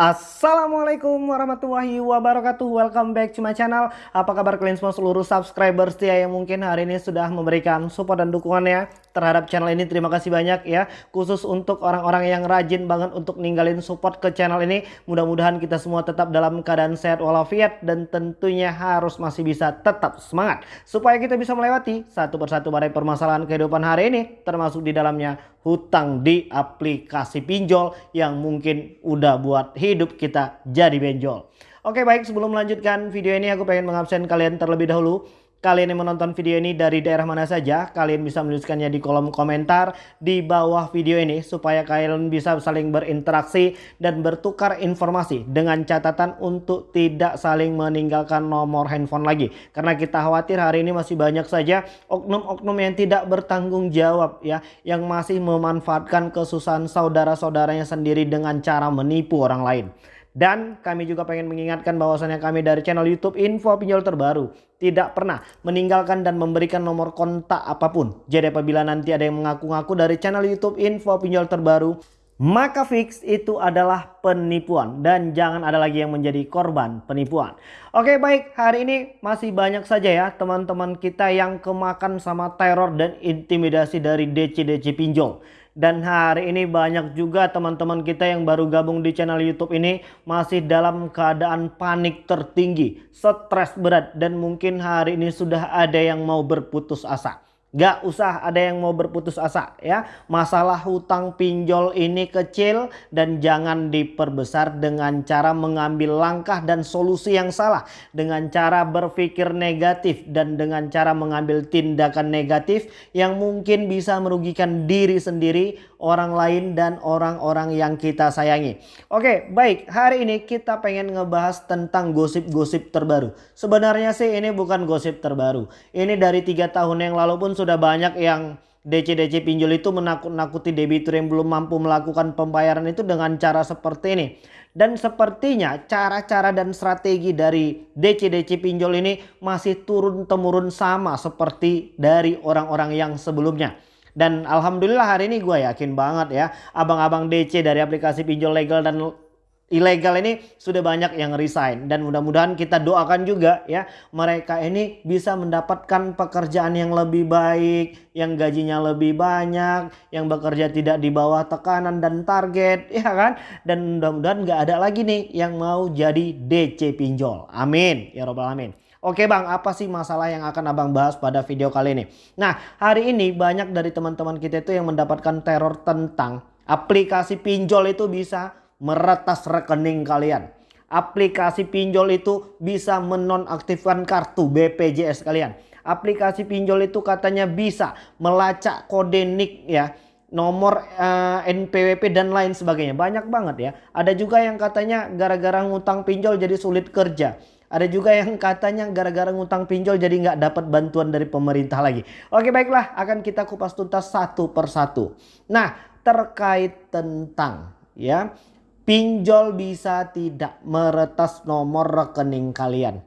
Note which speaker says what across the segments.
Speaker 1: Assalamualaikum warahmatullahi wabarakatuh. Welcome back to my channel. Apa kabar kalian semua seluruh subscriber setia Yang mungkin hari ini sudah memberikan support dan dukungannya Terhadap channel ini Terima kasih banyak ya Khusus untuk orang-orang yang rajin banget Untuk ninggalin support ke channel ini Mudah-mudahan kita semua tetap dalam keadaan sehat walafiat Dan tentunya harus masih bisa tetap semangat Supaya kita bisa melewati satu persatu badai permasalahan kehidupan hari ini Termasuk di dalamnya hutang di aplikasi pinjol Yang mungkin udah buat hidup kita jadi benjol. Oke baik sebelum melanjutkan video ini aku pengen mengabsen kalian terlebih dahulu. Kalian yang menonton video ini dari daerah mana saja, kalian bisa menuliskannya di kolom komentar di bawah video ini supaya kalian bisa saling berinteraksi dan bertukar informasi dengan catatan untuk tidak saling meninggalkan nomor handphone lagi. Karena kita khawatir hari ini masih banyak saja oknum-oknum yang tidak bertanggung jawab ya, yang masih memanfaatkan kesusahan saudara-saudaranya sendiri dengan cara menipu orang lain. Dan kami juga pengen mengingatkan bahwasannya kami dari channel YouTube Info Pinjol Terbaru tidak pernah meninggalkan dan memberikan nomor kontak apa pun. Jadi apabila nanti ada yang mengaku-ngaku dari channel YouTube Info Pinjol Terbaru, maka fix itu adalah penipuan dan jangan ada lagi yang menjadi korban penipuan. Oke baik hari ini masih banyak saja ya teman-teman kita yang kemakan sama teror dan intimidasi dari DC-DC pinjol. Dan hari ini banyak juga teman-teman kita yang baru gabung di channel YouTube ini masih dalam keadaan panik tertinggi, stres berat dan mungkin hari ini sudah ada yang mau berputus asa. Gak usah ada yang mau berputus asa ya. Masalah hutang pinjol ini kecil dan jangan diperbesar dengan cara mengambil langkah dan solusi yang salah. Dengan cara berpikir negatif dan dengan cara mengambil tindakan negatif yang mungkin bisa merugikan diri sendiri, orang lain dan orang-orang yang kita sayangi. Oke baik hari ini kita pengen ngebahas tentang gosip-gosip terbaru. Sebenarnya sih ini bukan gosip terbaru. Ini dari tiga tahun yang lalu pun sudah banyak yang DC-DC pinjol itu menakut-nakuti debitur yang belum mampu melakukan pembayaran itu dengan cara seperti ini. Dan sepertinya cara-cara dan strategi dari DC-DC pinjol ini masih turun-temurun sama seperti dari orang-orang yang sebelumnya. Dan Alhamdulillah hari ini gue yakin banget ya abang-abang DC dari aplikasi pinjol legal dan ilegal ini sudah banyak yang resign. Dan mudah-mudahan kita doakan juga ya mereka ini bisa mendapatkan pekerjaan yang lebih baik yang gajinya lebih banyak yang bekerja tidak di bawah tekanan dan target ya kan? Dan mudah-mudahan nggak ada lagi nih yang mau jadi DC pinjol. Amin. Ya robbal alamin. Oke bang, apa sih masalah yang akan abang bahas pada video kali ini? Nah, hari ini banyak dari teman-teman kita itu yang mendapatkan teror tentang aplikasi pinjol itu bisa meretas rekening kalian. Aplikasi pinjol itu bisa menonaktifkan kartu BPJS kalian. Aplikasi pinjol itu katanya bisa melacak kode NIK ya nomor uh, eh, NPWP dan lain sebagainya. Banyak banget ya. Ada juga yang katanya gara-gara ngutang pinjol jadi sulit kerja. Ada juga yang katanya gara-gara ngutang pinjol jadi nggak dapat bantuan dari pemerintah lagi. Oke baiklah akan kita kupas tuntas satu persatu. Nah terkait tentang ya pinjol bisa tidak meretas nomor rekening kalian?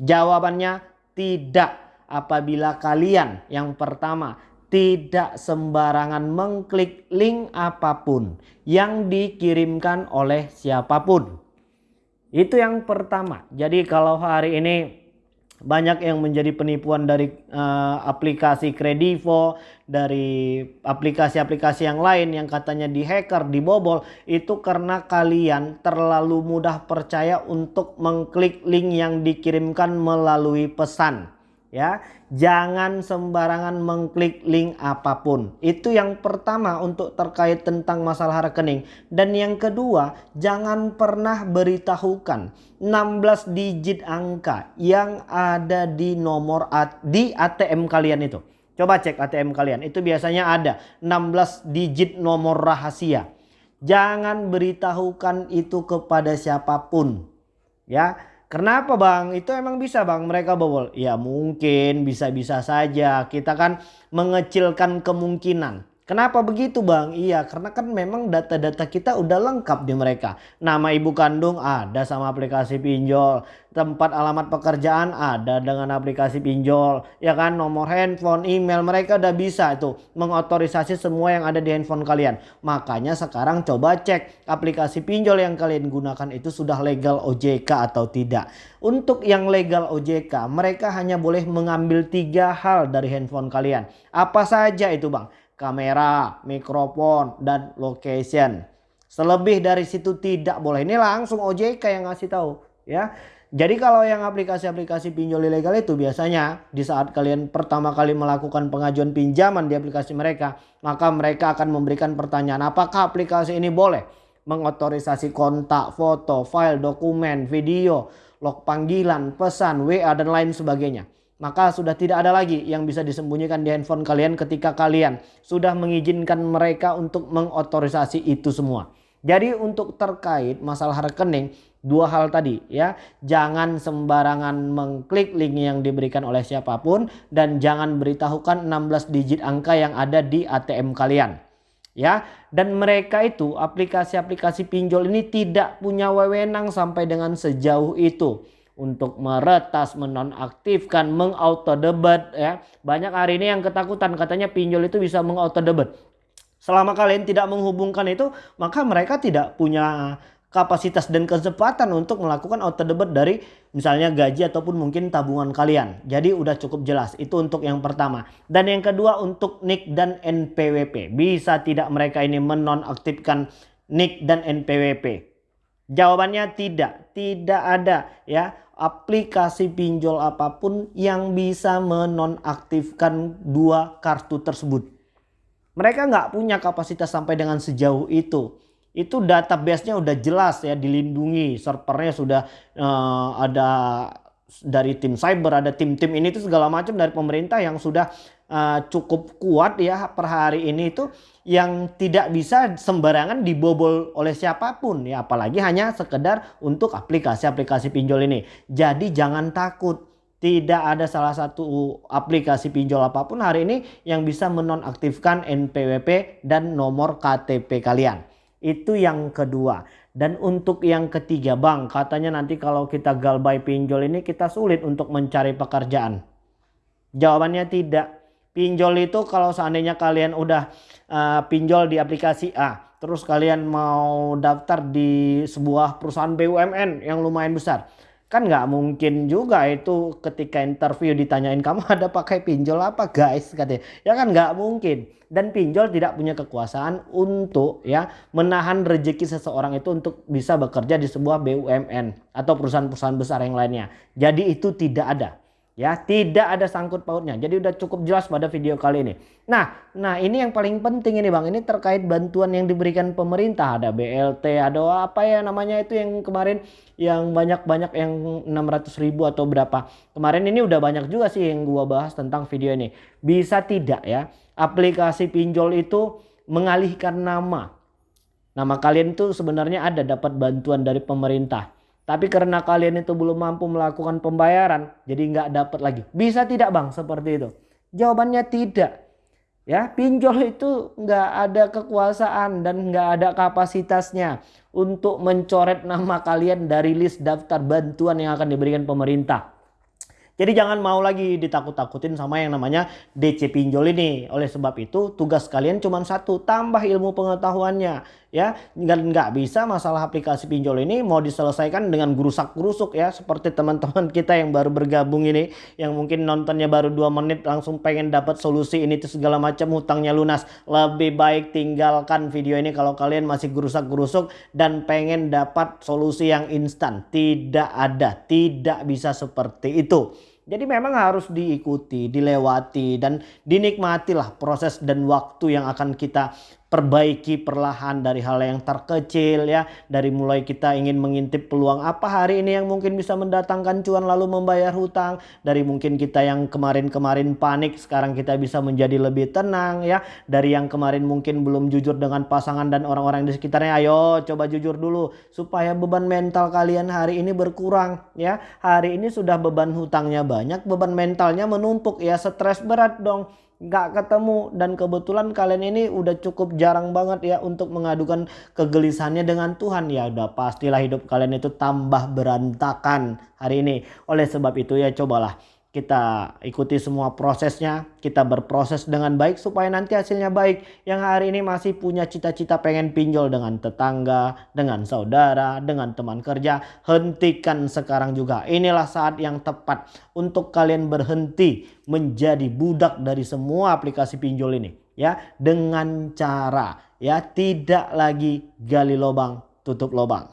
Speaker 1: Jawabannya tidak apabila kalian yang pertama tidak sembarangan mengklik link apa pun yang dikirimkan oleh siapa pun. Itu yang pertama. Jadi kalau hari ini banyak yang menjadi penipuan dari uh, aplikasi Kredivo, dari aplikasi-aplikasi yang lain yang katanya dihacker, dibobol, itu karena kalian terlalu mudah percaya untuk mengklik link yang dikirimkan melalui pesan ya. Jangan sembarangan mengklik link apa pun. Itu yang pertama untuk terkait tentang masalah rekening. Dan yang kedua jangan pernah beritahukan 16 digit angka yang ada di nomor di ATM kalian itu. Coba cek ATM kalian. Itu biasanya ada 16 digit nomor rahasia. Jangan beritahukan itu kepada siapa pun ya Kenapa bang? Itu emang bisa bang mereka bobol? Ya mungkin bisa-bisa saja. Kita kan mengecilkan kemungkinan. Kenapa begitu bang? Iya karena kan memang data-data kita udah lengkap di mereka. Nama ibu kandung ada sama aplikasi pinjol. Tempat alamat pekerjaan ada dengan aplikasi pinjol. Ya kan nomor handphone, email mereka udah bisa itu mengotorisasi semua yang ada di handphone kalian. Makanya sekarang coba cek aplikasi pinjol yang kalian gunakan itu sudah legal OJK atau tidak. Untuk yang legal OJK mereka hanya boleh mengambil tiga hal dari handphone kalian. Apa saja itu bang? Kamera, mikrofon, dan location. Selebih dari situ tidak boleh. Ini langsung OJK yang ngasih tahu ya. Jadi kalau yang aplikasi-aplikasi pinjol ilegal itu biasanya di saat kalian pertama kali melakukan pengajuan pinjaman di aplikasi mereka, maka mereka akan memberikan pertanyaan apakah aplikasi ini boleh mengotorisasi kontak, foto, file, dokumen, video, log panggilan, pesan, WA dan lain sebagainya maka sudah tidak ada lagi yang bisa disembunyikan di handphone kalian ketika kalian sudah mengizinkan mereka untuk mengotorisasi itu semua. Jadi untuk terkait masalah rekening dua hal tadi ya. Jangan sembarangan mengklik link yang diberikan oleh siapa pun dan jangan beritahukan 16 digit angka yang ada di ATM kalian ya. Dan mereka itu aplikasi-aplikasi pinjol ini tidak punya wewenang sampai dengan sejauh itu untuk meretas, menonaktifkan, debat ya. Banyak hari ini yang ketakutan katanya pinjol itu bisa debat. Selama kalian tidak menghubungkan itu, maka mereka tidak punya kapasitas dan kesempatan untuk melakukan debat dari misalnya gaji ataupun mungkin tabungan kalian. Jadi udah cukup jelas. Itu untuk yang pertama. Dan yang kedua untuk NIK dan NPWP. Bisa tidak mereka ini menonaktifkan NIK dan NPWP? Jawabannya tidak, tidak ada ya aplikasi pinjol apa pun yang bisa menonaktifkan dua kartu tersebut. Mereka nggak punya kapasitas sampai dengan sejauh itu. Itu database-nya udah jelas ya dilindungi, servernya sudah uh, ada dari tim cyber, ada tim-tim ini itu segala macam dari pemerintah yang sudah uh, cukup kuat ya per hari ini itu yang tidak bisa sembarangan dibobol oleh siapa pun ya apalagi hanya sekedar untuk aplikasi-aplikasi pinjol ini. Jadi jangan takut tidak ada salah satu aplikasi pinjol apa pun hari ini yang bisa menonaktifkan NPWP dan nomor KTP kalian. Itu yang kedua. Dan untuk yang ketiga bang katanya nanti kalau kita galbay pinjol ini kita sulit untuk mencari pekerjaan. Jawabannya tidak pinjol itu kalau seandainya kalian udah uh, pinjol di aplikasi A terus kalian mau daftar di sebuah perusahaan BUMN yang lumayan besar kan nggak mungkin juga itu ketika interview ditanyain kamu ada pakai pinjol apa guys? katanya. Ya kan nggak mungkin. Dan pinjol tidak punya kekuasaan untuk ya menahan rezeki seseorang itu untuk bisa bekerja di sebuah BUMN atau perusahaan-perusahaan besar yang lainnya. Jadi itu tidak ada Ya, tidak ada sangkut pautnya. Jadi udah cukup jelas pada video kali ini. Nah, nah ini yang paling penting ini Bang. Ini terkait bantuan yang diberikan pemerintah. Ada BLT, ada apa ya namanya itu yang kemarin yang banyak-banyak yang 600 ribu atau berapa. Kemarin ini udah banyak juga sih yang gua bahas tentang video ini. Bisa tidak ya aplikasi pinjol itu mengalihkan nama. Nama kalian tuh sebenarnya ada dapat bantuan dari pemerintah. Tapi karena kalian itu belum mampu melakukan pembayaran, jadi nggak dapat lagi. Bisa tidak bang seperti itu? Jawabannya tidak. Ya, pinjol itu nggak ada kekuasaan dan nggak ada kapasitasnya untuk mencoret nama kalian dari list daftar bantuan yang akan diberikan pemerintah. Jadi jangan mau lagi ditakut-takutin sama yang namanya DC pinjol ini. Oleh sebab itu tugas kalian cuma satu, tambah ilmu pengetahuannya. Ya, dan nggak bisa masalah aplikasi pinjol ini mau diselesaikan dengan gerusak-gerusuk ya. Seperti teman-teman kita yang baru bergabung ini. Yang mungkin nontonnya baru 2 menit langsung pengen dapat solusi ini tuh segala macam hutangnya lunas. Lebih baik tinggalkan video ini kalau kalian masih gerusak-gerusuk dan pengen dapat solusi yang instan. Tidak ada, tidak bisa seperti itu. Jadi memang harus diikuti, dilewati dan dinikmatilah proses dan waktu yang akan kita perbaiki perlahan dari hal yang terkecil ya. Dari mulai kita ingin mengintip peluang apa hari ini yang mungkin bisa mendatangkan cuan lalu membayar hutang. Dari mungkin kita yang kemarin-kemarin panik sekarang kita bisa menjadi lebih tenang ya. Dari yang kemarin mungkin belum jujur dengan pasangan dan orang-orang di sekitarnya ayo coba jujur dulu supaya beban mental kalian hari ini berkurang ya. Hari ini sudah beban hutangnya banyak beban mentalnya menumpuk ya. Stres berat dong nggak ketemu. Dan kebetulan kalian ini udah cukup jarang banget ya untuk mengadukan kegelisahannya dengan Tuhan. Ya udah pastilah hidup kalian itu tambah berantakan hari ini. Oleh sebab itu ya cobalah kita ikuti semua prosesnya, kita berproses dengan baik supaya nanti hasilnya baik. Yang hari ini masih punya cita-cita pengen pinjol dengan tetangga, dengan saudara, dengan teman kerja, hentikan sekarang juga. Inilah saat yang tepat untuk kalian berhenti menjadi budak dari semua aplikasi pinjol ini ya dengan cara ya tidak lagi gali lubang tutup lubang.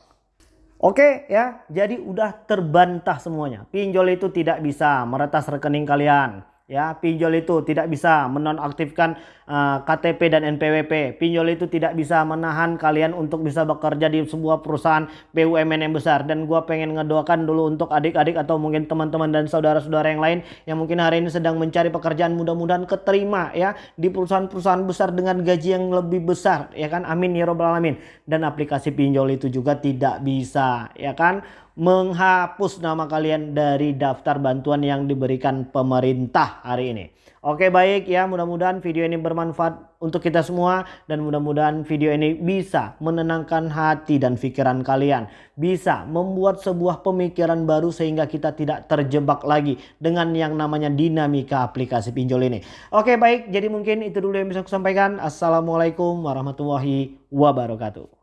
Speaker 1: Oke ya, jadi udah terbantah semuanya. Pinjol itu tidak bisa meretas rekening kalian ya pinjol itu tidak bisa menonaktifkan uh, eh, KTP dan NPWP pinjol itu tidak bisa menahan kalian untuk bisa bekerja di sebuah perusahaan BUMN yang besar. Dan gua pengen ngedoakan dulu untuk adik-adik atau mungkin teman-teman dan saudara-saudara yang lain yang mungkin hari ini sedang mencari pekerjaan mudah-mudahan keterima ya di perusahaan-perusahaan besar dengan gaji yang lebih besar ya kan? Amin ya robbal alamin. Dan aplikasi pinjol itu juga tidak bisa ya kan menghapus nama kalian dari daftar bantuan yang diberikan pemerintah hari ini. Oke baik ya mudah-mudahan video ini bermanfaat untuk kita semua dan mudah-mudahan video ini bisa menenangkan hati dan pikiran kalian. Bisa membuat sebuah pemikiran baru sehingga kita tidak terjebak lagi dengan yang namanya dinamika aplikasi pinjol ini. Oke baik jadi mungkin itu dulu yang bisa aku sampaikan. Assalamualaikum warahmatullahi wabarakatuh.